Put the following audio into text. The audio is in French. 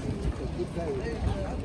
C'est un petit peu...